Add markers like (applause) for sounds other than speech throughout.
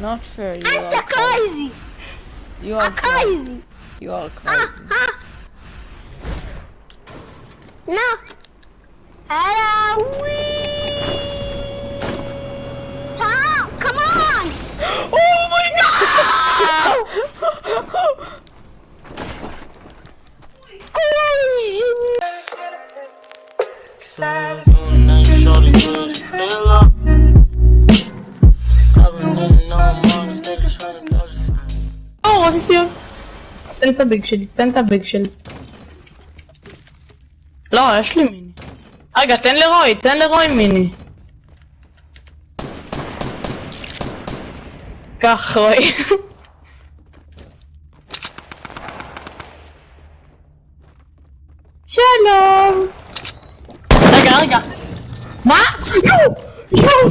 Not fair. You I'm are crazy. crazy. You are ah, crazy. Ah. crazy. You are crazy. Uh, uh. No. Hello. תן את הביג שלי, תן את הביג שלי. לא, יש לי מיני. רגע, תן לרוי, תן לרוי מיני. קח, רוי. (laughs) שלום. רגע, רגע. מה? יואו! יואו!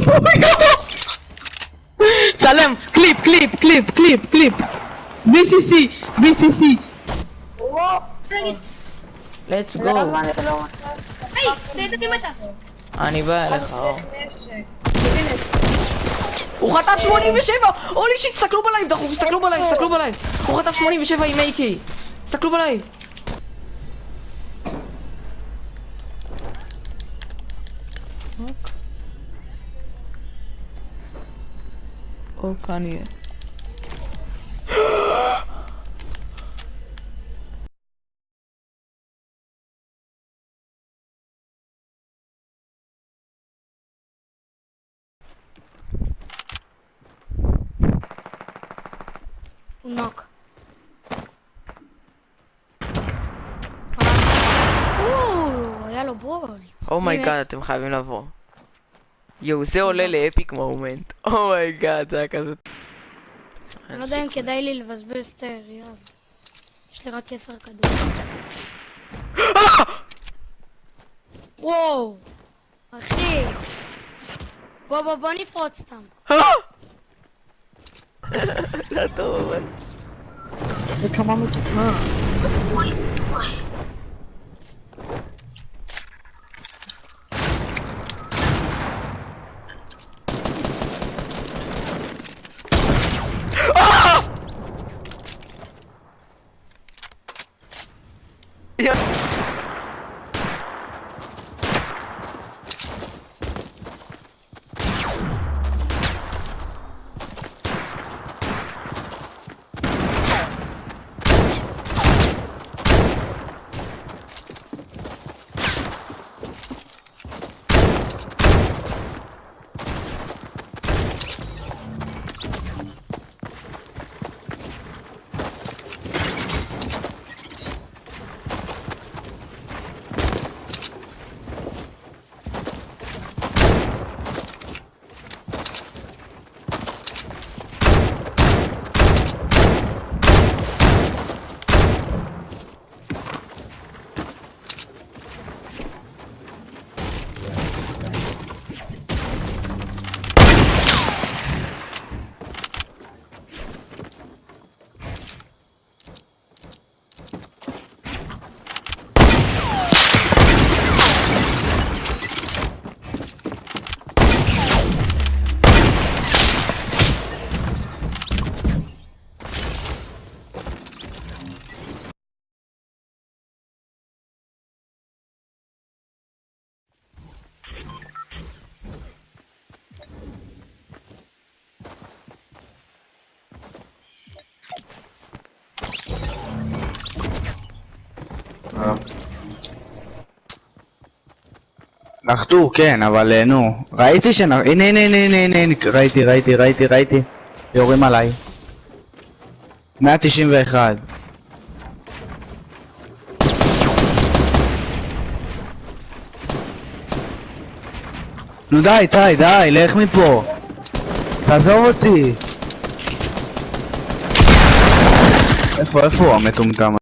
(laughs) צלם, קליפ, קליפ, קליפ, קליפ, קליפ. BCC, BCC. Let's go. אני בא אליך, אור. הוא חטף 87! Holy shit, תסתכלו ב live, דחוף, תסתכלו ב live, תסתכלו ב live. הוא חטף 87 עם AK. תסתכלו ב live. או כאן יהיה. נוק. או, היה לו בולט. אומייגאד, אתם חייבים לבוא. יואו, זה עולה ל epic moment. Oh my god, זה היה כזה... אני לא יודע אם כדאי לי לבזבז את הירייה הזו. יש לי רק עשר כדורים. וואו! אחי! בוא בוא בוא נפרוץ סתם. זה היה טוב, נחתו, כן, אבל אה, נו. ראיתי שנ... הנה, הנה, הנה, הנה, הנה, הנה, ראיתי, ראיתי, ראיתי, ראיתי. יורים עליי. 191. נו די, די, די, לך מפה. תעזוב אותי. איפה, איפה הוא המטומטם?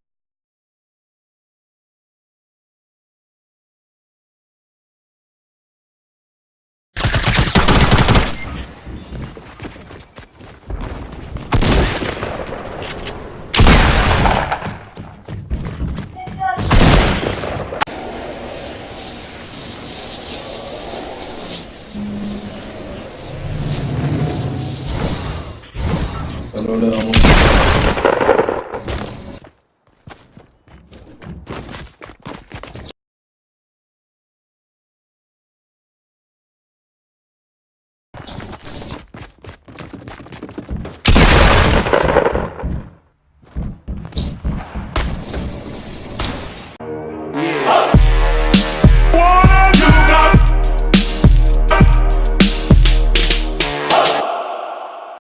לא לרמות.